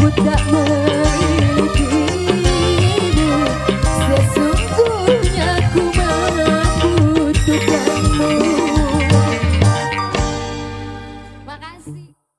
Makasih.